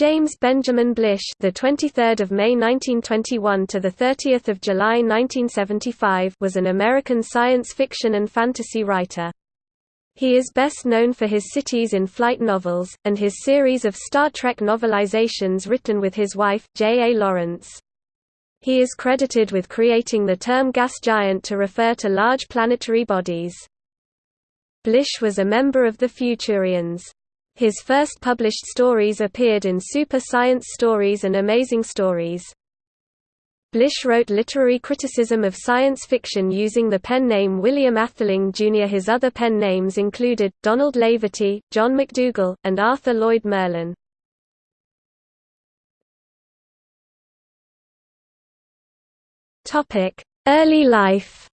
James Benjamin Blish, the 23rd of May 1921 to the 30th of July 1975, was an American science fiction and fantasy writer. He is best known for his Cities in Flight novels and his series of Star Trek novelizations written with his wife J. A. Lawrence. He is credited with creating the term gas giant to refer to large planetary bodies. Blish was a member of the Futurians. His first published stories appeared in Super Science Stories and Amazing Stories. Blish wrote literary criticism of science fiction using the pen name William Atheling Jr. His other pen names included, Donald Laverty, John McDougall, and Arthur Lloyd Merlin. Early life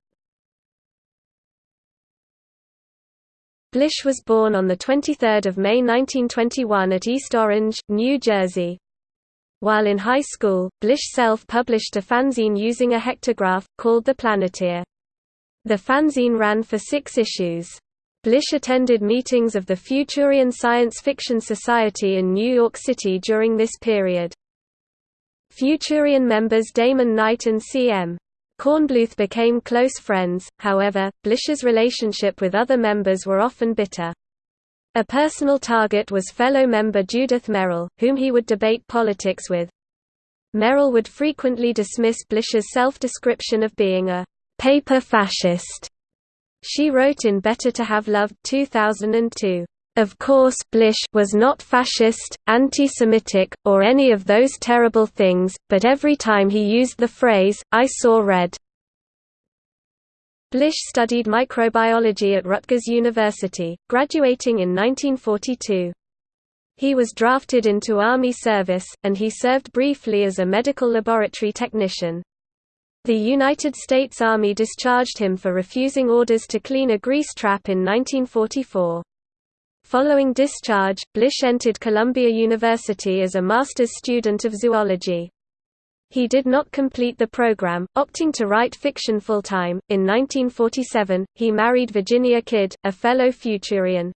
Blish was born on 23 May 1921 at East Orange, New Jersey. While in high school, Blish self-published a fanzine using a hectograph, called The Planeteer. The fanzine ran for six issues. Blish attended meetings of the Futurian Science Fiction Society in New York City during this period. Futurian members Damon Knight and C.M. Kornbluth became close friends, however, Blish's relationship with other members were often bitter. A personal target was fellow member Judith Merril, whom he would debate politics with. Merril would frequently dismiss Blish's self-description of being a «paper fascist». She wrote in Better to Have Loved 2002. Of course, Blish was not fascist, anti-Semitic, or any of those terrible things, but every time he used the phrase, I saw red. Blish studied microbiology at Rutgers University, graduating in 1942. He was drafted into Army service, and he served briefly as a medical laboratory technician. The United States Army discharged him for refusing orders to clean a grease trap in 1944. Following discharge, Blish entered Columbia University as a master's student of zoology. He did not complete the program, opting to write fiction full-time. In 1947, he married Virginia Kidd, a fellow Futurian.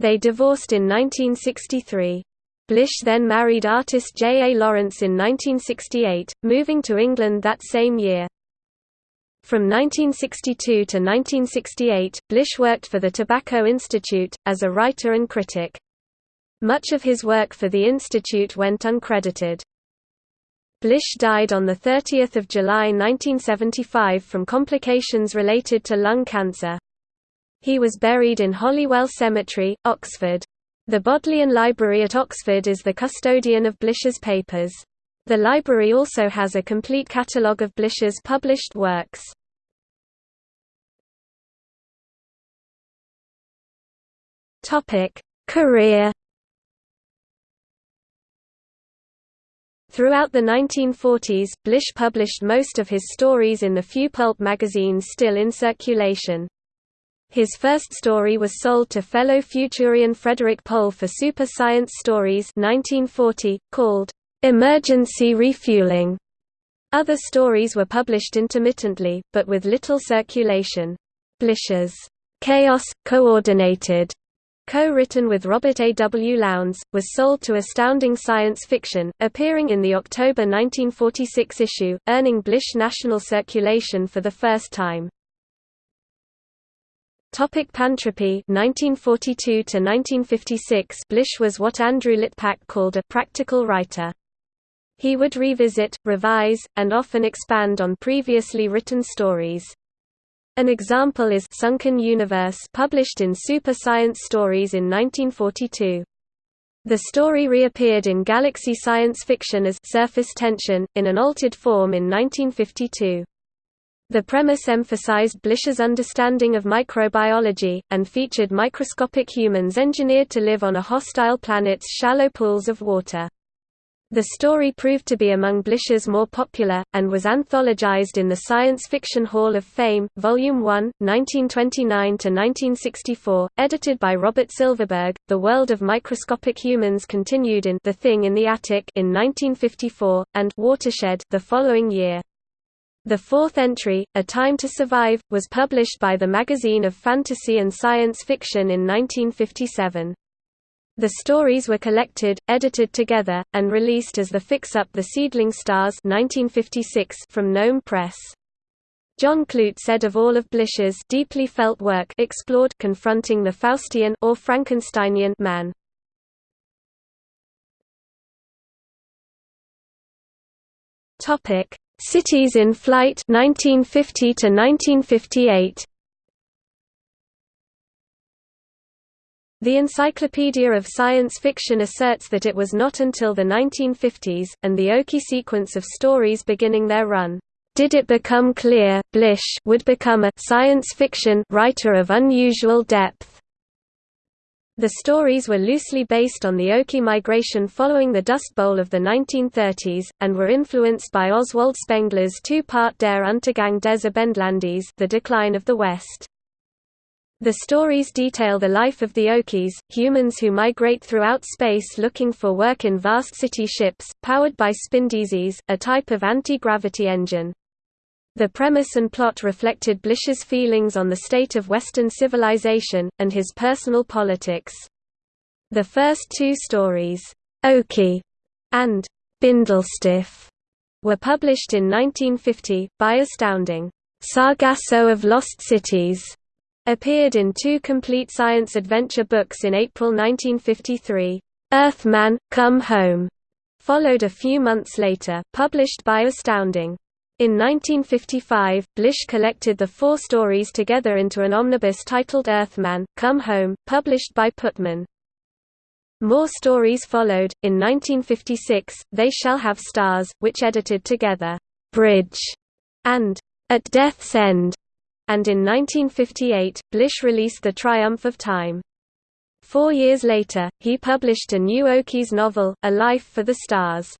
They divorced in 1963. Blish then married artist J. A. Lawrence in 1968, moving to England that same year. From 1962 to 1968, Blish worked for the Tobacco Institute, as a writer and critic. Much of his work for the institute went uncredited. Blish died on 30 July 1975 from complications related to lung cancer. He was buried in Holywell Cemetery, Oxford. The Bodleian Library at Oxford is the custodian of Blish's papers. The library also has a complete catalogue of Blish's published works. Career Throughout the 1940s, Blish published most of his stories in the few pulp magazines still in circulation. His first story was sold to fellow Futurian Frederik Pohl for Super Science Stories 1940, called Emergency refueling. Other stories were published intermittently, but with little circulation. Blish's Chaos, Coordinated, co-written with Robert A. W. Lowndes, was sold to Astounding Science Fiction, appearing in the October 1946 issue, earning Blish national circulation for the first time. Topic Pantropy 1942 to 1956 Blish was what Andrew Liptak called a practical writer. He would revisit, revise, and often expand on previously written stories. An example is Sunken Universe published in Super Science Stories in 1942. The story reappeared in Galaxy Science Fiction as Surface Tension, in an altered form in 1952. The premise emphasized Blish's understanding of microbiology, and featured microscopic humans engineered to live on a hostile planet's shallow pools of water. The story proved to be among Blish's more popular, and was anthologized in the Science Fiction Hall of Fame, Volume 1, 1929–1964, edited by Robert Silverberg. The World of Microscopic Humans continued in The Thing in the Attic in 1954, and Watershed the following year. The fourth entry, A Time to Survive, was published by the Magazine of Fantasy and Science Fiction in 1957. The stories were collected, edited together, and released as the Fix-Up the Seedling Stars 1956 from Gnome Press. John Clute said of all of Blish's deeply felt work explored confronting the Faustian or Frankensteinian man. Topic: Cities in Flight 1950 to 1958. The Encyclopedia of Science Fiction asserts that it was not until the 1950s, and the Okie sequence of stories beginning their run, did it become clear, Blish would become a science fiction writer of unusual depth. The stories were loosely based on the Okie migration following the Dust Bowl of the 1930s, and were influenced by Oswald Spengler's two-part Der Untergang des Abendlandes The Decline of the West. The stories detail the life of the Okies, humans who migrate throughout space looking for work in vast city ships, powered by spindizzies, a type of anti-gravity engine. The premise and plot reflected Blish's feelings on the state of Western civilization, and his personal politics. The first two stories, Okie and Bindlestiff, were published in 1950, by Astounding. Sargasso of Lost Cities appeared in two complete science adventure books in April 1953. Earthman, Come Home followed a few months later, published by Astounding. In 1955, Blish collected the four stories together into an omnibus titled Earthman, Come Home, published by Putnam. More stories followed. In 1956, They Shall Have Stars, which edited together, Bridge, and At Death's End, and in 1958, Blish released The Triumph of Time. Four years later, he published a new Okies novel, A Life for the Stars.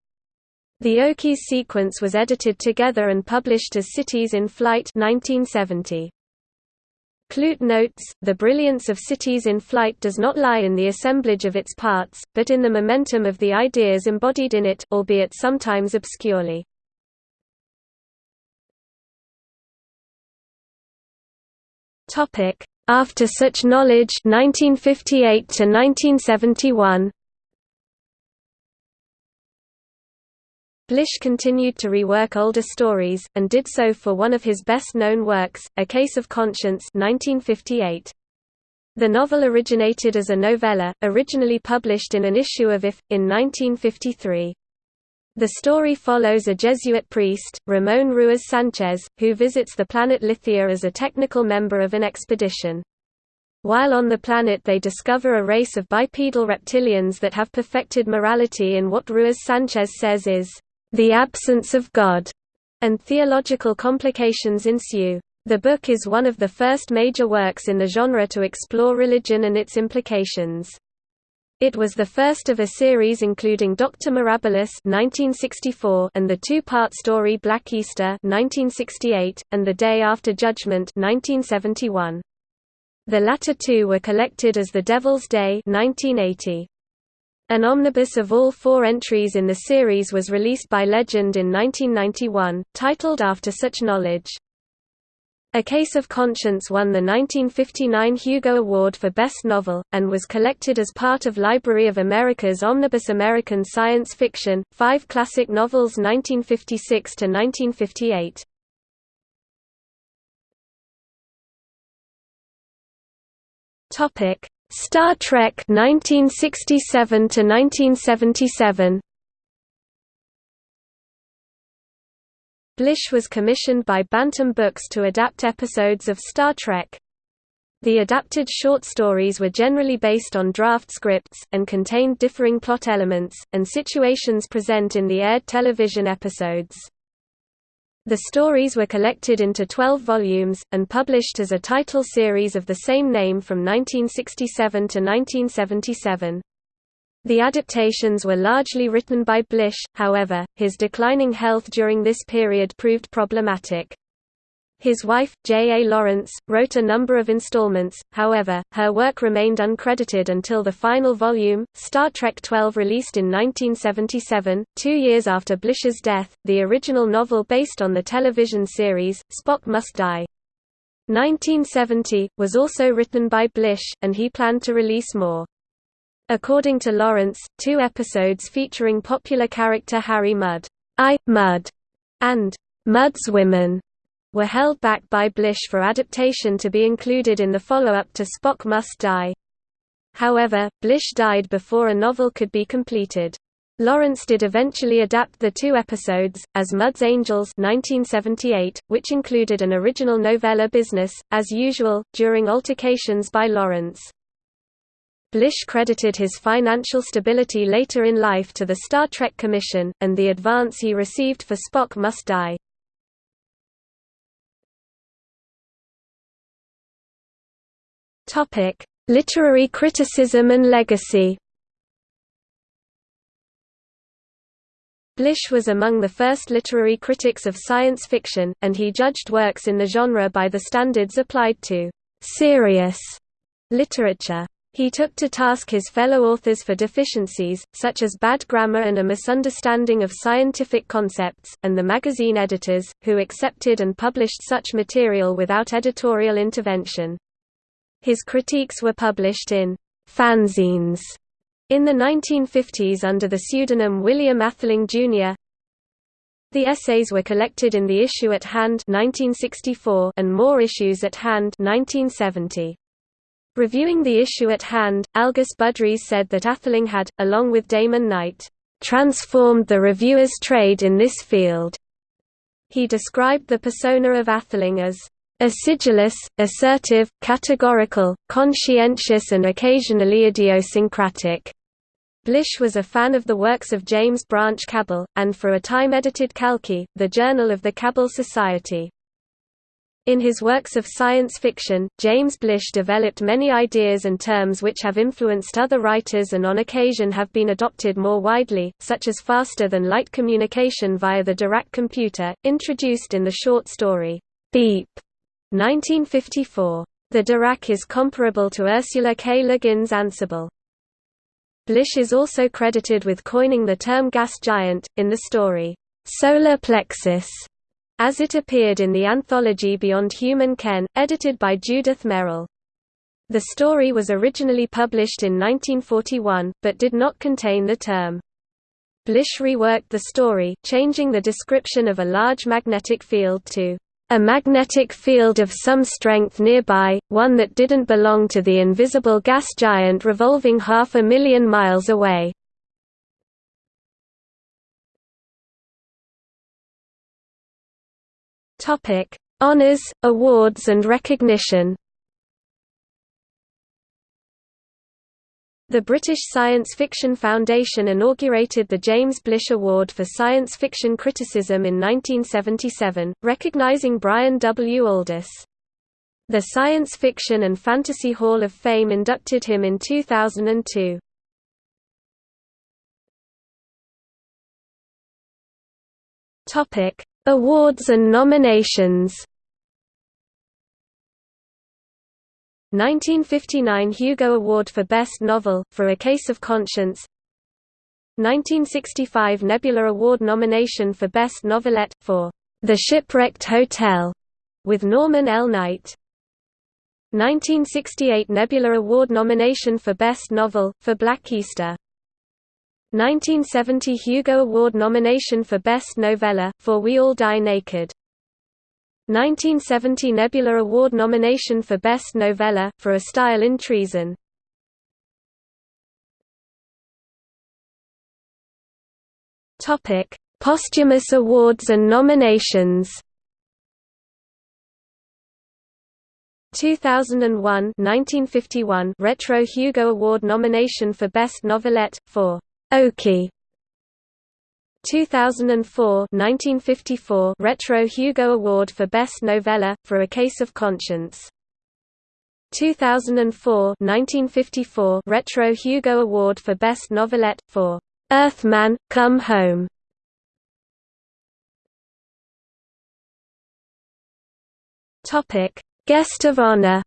The Okies sequence was edited together and published as Cities in Flight 1970. Clute notes, the brilliance of Cities in Flight does not lie in the assemblage of its parts, but in the momentum of the ideas embodied in it, albeit sometimes obscurely. Topic: After such knowledge 1958 to 1971. Blish continued to rework older stories, and did so for one of his best-known works, A Case of Conscience 1958. The novel originated as a novella, originally published in an issue of If, in 1953. The story follows a Jesuit priest, Ramon Ruiz Sanchez, who visits the planet Lithia as a technical member of an expedition. While on the planet they discover a race of bipedal reptilians that have perfected morality in what Ruiz Sanchez says is, "...the absence of God", and theological complications ensue. The book is one of the first major works in the genre to explore religion and its implications. It was the first of a series including Dr. Mirabilis (1964) and the two-part story Black Easter (1968) and The Day After Judgment (1971). The latter two were collected as The Devil's Day (1980). An omnibus of all four entries in the series was released by Legend in 1991, titled After Such Knowledge. A Case of Conscience won the 1959 Hugo Award for Best Novel, and was collected as part of Library of America's Omnibus American Science Fiction, five classic novels 1956–1958. Star Trek 1967 to 1977 Blish was commissioned by Bantam Books to adapt episodes of Star Trek. The adapted short stories were generally based on draft scripts, and contained differing plot elements, and situations present in the aired television episodes. The stories were collected into 12 volumes, and published as a title series of the same name from 1967 to 1977. The adaptations were largely written by Blish, however, his declining health during this period proved problematic. His wife, J. A. Lawrence, wrote a number of installments, however, her work remained uncredited until the final volume, Star Trek XII released in 1977, two years after Blish's death, the original novel based on the television series, Spock Must Die. 1970, was also written by Blish, and he planned to release more. According to Lawrence, two episodes featuring popular character Harry Mudd, I, Mudd, and Mudd's Women were held back by Blish for adaptation to be included in the follow-up to Spock Must Die. However, Blish died before a novel could be completed. Lawrence did eventually adapt the two episodes, as Mudd's Angels 1978, which included an original novella business, as usual, during alterations by Lawrence. Blish credited his financial stability later in life to the Star Trek Commission, and the advance he received for Spock Must Die. Literary criticism and legacy Blish was among the first literary critics of science fiction, and he judged works in the genre by the standards applied to «serious» literature. He took to task his fellow authors for deficiencies, such as bad grammar and a misunderstanding of scientific concepts, and the magazine editors, who accepted and published such material without editorial intervention. His critiques were published in fanzines in the 1950s under the pseudonym William Atheling, Jr. The essays were collected in The Issue at Hand 1964 and More Issues at Hand 1970. Reviewing the issue at hand, Algis Budrys said that Atheling had, along with Damon Knight, transformed the reviewer's trade in this field. He described the persona of Atheling as acidulous, assertive, categorical, conscientious and occasionally idiosyncratic. Blish was a fan of the works of James Branch Cabell, and for a time edited Kalki, the Journal of the Cabell Society. In his works of science fiction, James Blish developed many ideas and terms which have influenced other writers and on occasion have been adopted more widely, such as faster-than-light communication via the Dirac computer, introduced in the short story, Beep, 1954. The Dirac is comparable to Ursula K. Le Guin's Ansible. Blish is also credited with coining the term gas giant, in the story, Solar Plexus, as it appeared in the anthology Beyond Human Ken, edited by Judith Merril. The story was originally published in 1941, but did not contain the term. Blish reworked the story, changing the description of a large magnetic field to a magnetic field of some strength nearby, one that didn't belong to the invisible gas giant revolving half a million miles away. Topic: Honors, awards and recognition. The British Science Fiction Foundation inaugurated the James Blish Award for Science Fiction Criticism in 1977, recognising Brian W. Aldiss. The Science Fiction and Fantasy Hall of Fame inducted him in 2002. Topic: Awards and nominations. 1959 Hugo Award for Best Novel, for A Case of Conscience. 1965 Nebula Award nomination for Best Novelette, for The Shipwrecked Hotel, with Norman L. Knight. 1968 Nebula Award nomination for Best Novel, for Black Easter 1970 Hugo Award nomination for Best Novella, for We All Die Naked. 1970 Nebula Award nomination for Best Novella, for A Style in Treason. Posthumous awards and nominations 2001 1951 Retro Hugo Award nomination for Best Novelette, for Okie. 2004 1954 Retro Hugo Award for Best Novella, for A Case of Conscience. 2004 1954 Retro Hugo Award for Best Novelette, for Earthman, Come Home. Guest of honor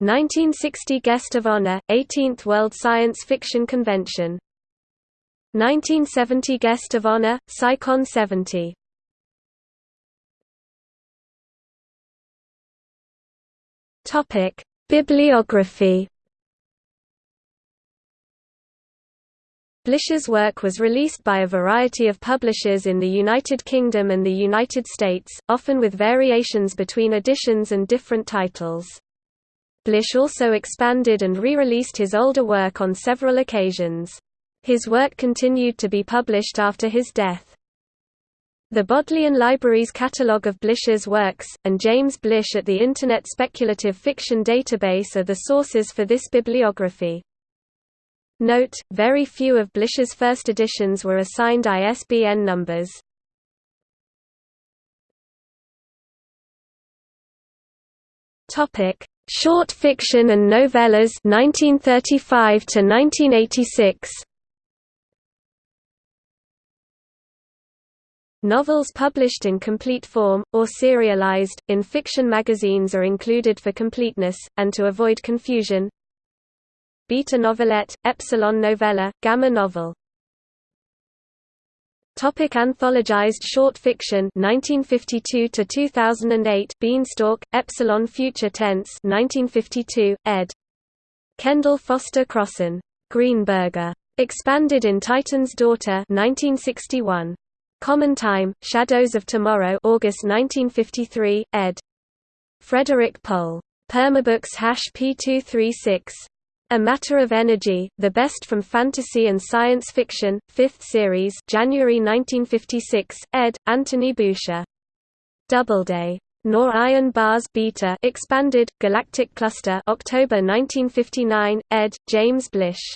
1960 Guest of Honor, 18th World Science Fiction Convention. 1970 Guest of Honor, SciCon 70 Topic: Bibliography. Blish's work was released by a variety of publishers in the United Kingdom and the United States, often with variations between editions and different titles. Blish also expanded and re-released his older work on several occasions. His work continued to be published after his death. The Bodleian Library's catalogue of Blish's works, and James Blish at the Internet Speculative Fiction Database are the sources for this bibliography. Note, very few of Blish's first editions were assigned ISBN numbers. Topic: Short fiction and novellas 1935 to 1986. Novels published in complete form, or serialized, in fiction magazines are included for completeness, and to avoid confusion, Beta novelette, Epsilon novella, Gamma novel Topic anthologized short fiction 1952 to 2008 Beanstalk Epsilon Future Tense 1952 ed. Kendall Foster Crossen. Greenberger. Expanded in Titan's Daughter 1961 Common Time Shadows of Tomorrow August 1953 ed. Frederik Pohl. Permabooks hash P236 a Matter of Energy, The Best from Fantasy and Science Fiction, 5th Series January 1956, ed. Anthony Boucher. Doubleday. Nor Iron Bars Beta expanded, Galactic Cluster October 1959, ed. James Blish.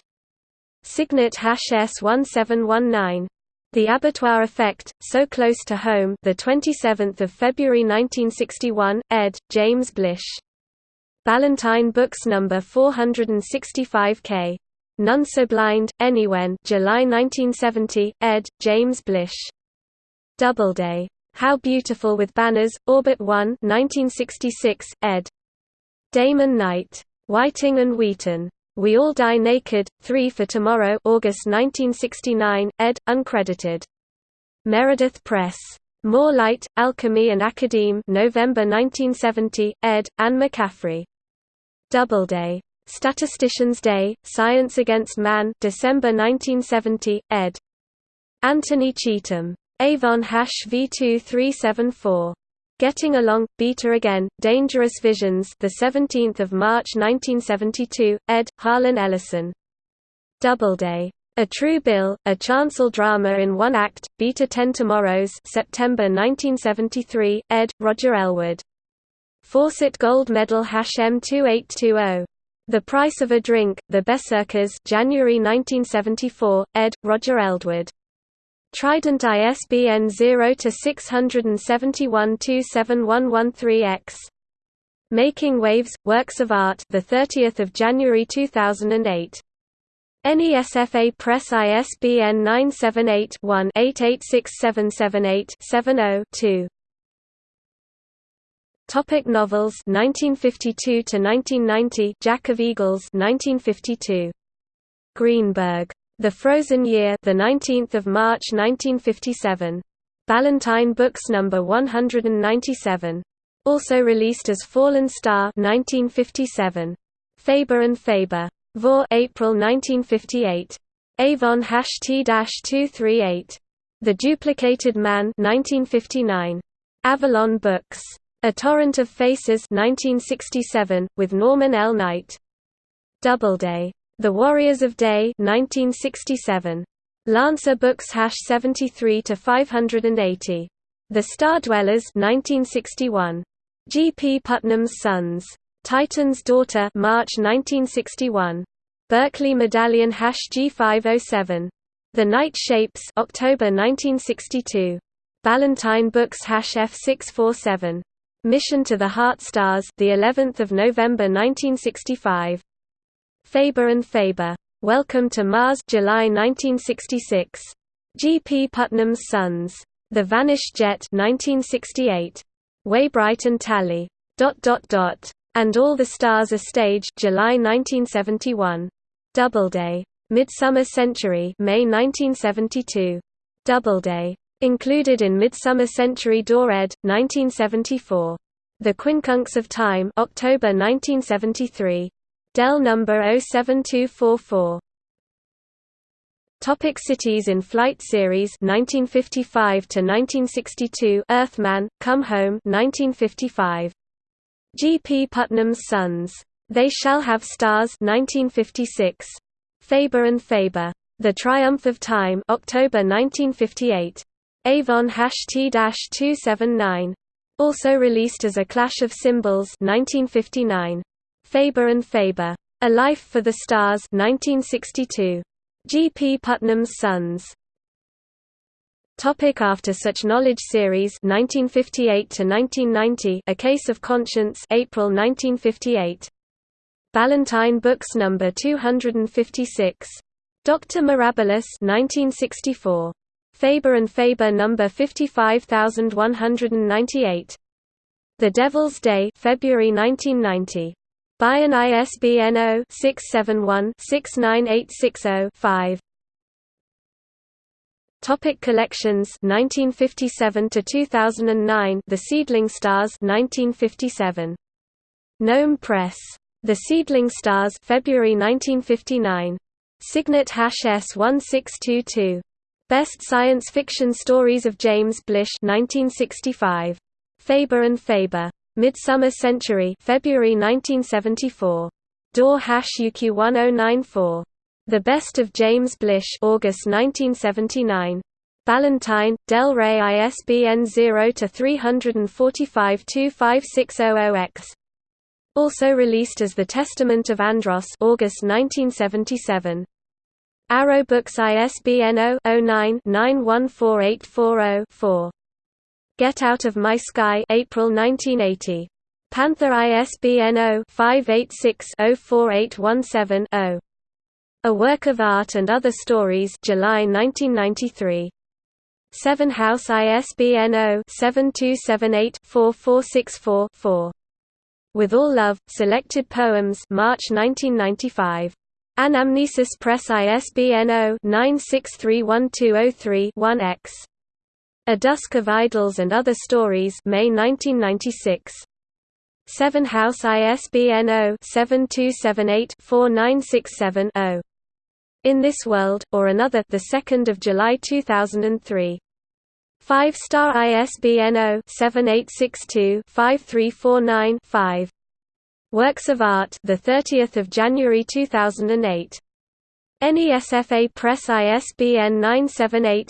Signet hash S1719. The Abattoir Effect, So Close to Home the 27th of February 1961, ed. James Blish. Ballantine Books No. 465K. None So Blind, Anywhen July 1970, ed. James Blish. Doubleday. How Beautiful with Banners, Orbit 1 1966, ed. Damon Knight. Whiting and Wheaton. We All Die Naked, 3 for Tomorrow August 1969, ed. Uncredited. Meredith Press. More Light, Alchemy and Academe November 1970, ed. Anne McCaffrey. Doubleday. Statistician's Day, Science Against Man December 1970, ed. Anthony Cheetham. Avon hash V2374. Getting Along, Beta Again, Dangerous Visions the 17th of March 1972, ed. Harlan Ellison. Doubleday. A True Bill, a chancel drama in one act, Beta Ten Tomorrows September 1973, ed. Roger Elwood. Fawcett Gold Medal M2820. The Price of a Drink, The Berserkers January 1974, ed. Roger Elwood. Trident ISBN 0-671-27113-X. Making Waves, Works of Art the 30th of January 2008. NESFA Press ISBN 978 one 886778 70 2 Topic novels 1952 to 1990 Jack of Eagles 1952 Greenberg. The Frozen Year the 19th of March 1957 Ballantine Books number 197 also released as Fallen Star 1957 Faber and Faber. Vor April 1958 Avon hash T-238 The Duplicated Man 1959 Avalon Books a Torrent of Faces 1967, with Norman L. Knight. Doubleday. The Warriors of Day 1967. Lancer Books hash 73 to 580. The Star Dwellers 1961. G. P. Putnam's Sons. Titan's Daughter March 1961. Berkley Medallion hash G507. The Night Shapes October 1962. Ballantine Books hash F647. Mission to the Heart Stars, the 11th of November 1965. Faber and Faber. Welcome to Mars, July 1966. G. P. Putnam's Sons. The Vanished Jet, 1968. Waybright and Tally. Dot dot dot. And All the Stars Are Stage, July 1971. Doubleday. Midsummer Century, May 1972. Doubleday. Included in Midsummer Century DAW ed. 1974. The Quincunx of Time October 1973. Dell number 07244. Topic cities in Flight series 1955 to 1962 Earthman Come Home 1955 G. P. Putnam's Sons They Shall Have Stars 1956 Faber and Faber The Triumph of Time October 1958 Avon T-279 also released as A Clash of Cymbals 1959 Faber and Faber A Life for the Stars 1962 G. P. Putnam's Sons. Topic after such knowledge series 1958 to 1990 A Case of Conscience April 1958 Ballantine Books number 256 Dr Mirabilis 1964 Faber and Faber number 55198 The Devil's Day February 1990 Baen ISBN 0-671-69860-5. Topic collections 1957 to 2009 The Seedling Stars 1957 Gnome Press. The Seedling Stars February 1959 Signet hash S1622 Best Science Fiction Stories of James Blish 1965 Faber and Faber Midsummer Century February 1974. DAW hash UQ 1094. The Best of James Blish August 1979. Ballantine, Del Rey ISBN 0-345-25600X. Also released as The Testament of Andros August 1977. Arrow Books ISBN 0-09-914840-4. Get Out of My Sky April 1980. Panther ISBN 0-586-04817-0. A Work of Art and Other Stories July 1993. Severn House ISBN 0-7278-4464-4. With All Love, Selected Poems March 1995. Anamnesis Press ISBN 0-9631203-1-X. A Dusk of Idols and Other Stories May 1996. Severn House ISBN 0-7278-4967-0. In This World, or Another the 2nd of July 2003. 5-star ISBN 0-7862-5349-5. Works of Art the 30th of January 2008. NESFA Press ISBN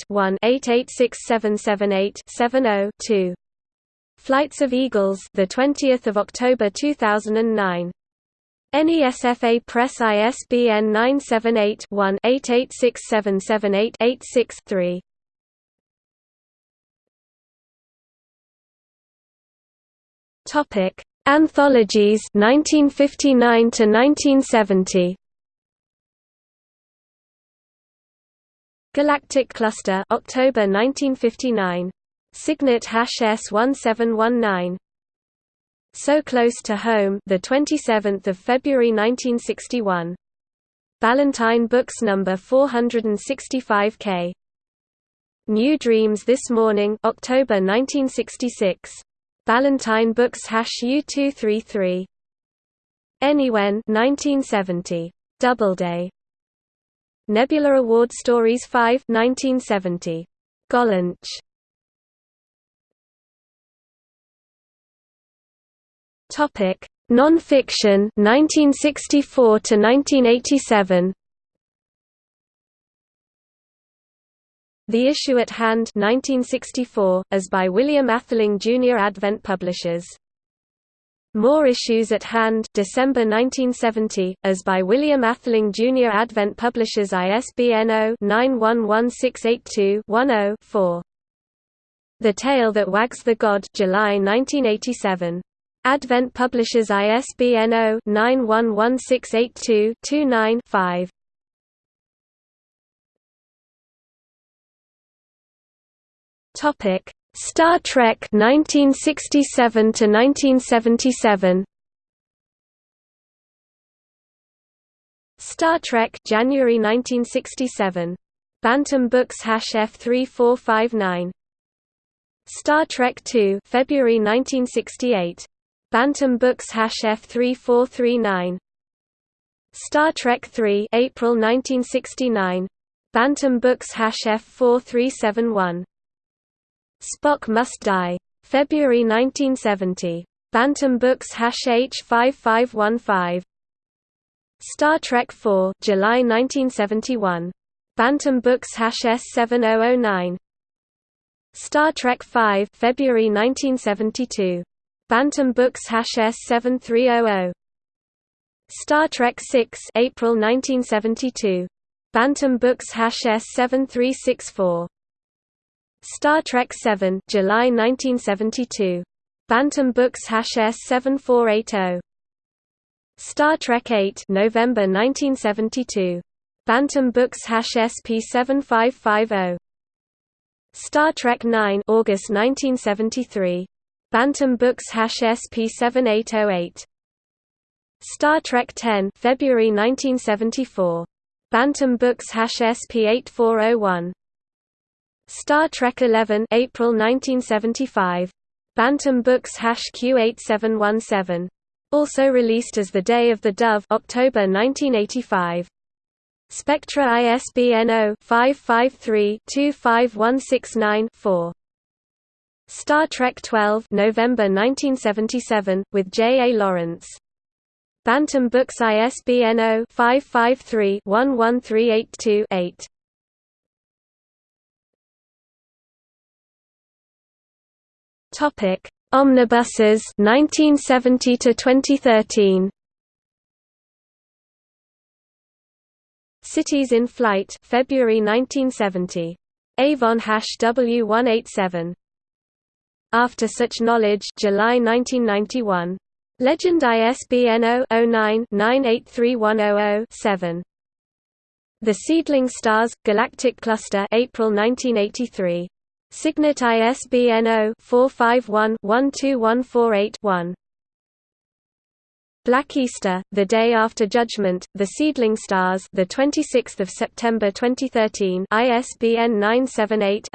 978-1-886778-70-2. Flights of Eagles the 20th of October 2009. NESFA Press ISBN 978-1-886778-86-3. Topic: Anthologies 1959 to 1970. Galactic Cluster October 1959 Signet hash S1719 So Close to Home the 27th of February 1961 Ballantine Books number 465K New Dreams This Morning October 1966 Ballantine Books hash U233 Anywhen 1970 Doubleday Nebula Award Stories 5 1970. Gollancz. Topic: Non-fiction 1964 to 1987. The Issue at Hand 1964, as by William Atheling Jr. Advent Publishers more Issues at Hand December 1970, as by William Atheling Jr. Advent Publishers ISBN 0-911682-10-4. The Tale That Wags the God July 1987. Advent Publishers ISBN 0-911682-29-5. Topic. Star Trek 1967 to 1977 Star Trek January 1967 Bantam Books F3459 Star Trek II February 1968 Bantam Books F3439 Star Trek 3 April 1969 Bantam Books F4371 Spock Must Die. February 1970 Bantam Books H5515 Star Trek 4 July 1971 Bantam Books Hash S7009 Star Trek 5 February 1972 Bantam Books Hash S7300 Star Trek 6 April 1972 Bantam Books Hash S7364 Star Trek 7 July 1972 Bantam Books S7480 Star Trek 8 November 1972 Bantam Books SP7550 Star Trek 9 August 1973 Bantam Books SP7808 Star Trek 10 February 1974 Bantam Books SP8401 Star Trek 11 April 1975 Bantam Books Q8717 also released as The Day of the Dove October 1985 Spectra ISBN 0-553-25169-4 Star Trek 12 November 1977 with J. A. Lawrence Bantam Books ISBN 0-553-11382-8. Topic: Omnibuses 1970 to 2013. Cities in Flight February 1970. Avon hash W187. After Such Knowledge July 1991. Legend ISBN 0-09-983100-7. The Seedling Stars – Galactic Cluster April 1983. Signet ISBN 0-451-12148-1. Black Easter, The Day After Judgment, The Seedling Stars, the 26th of September 2013, ISBN 978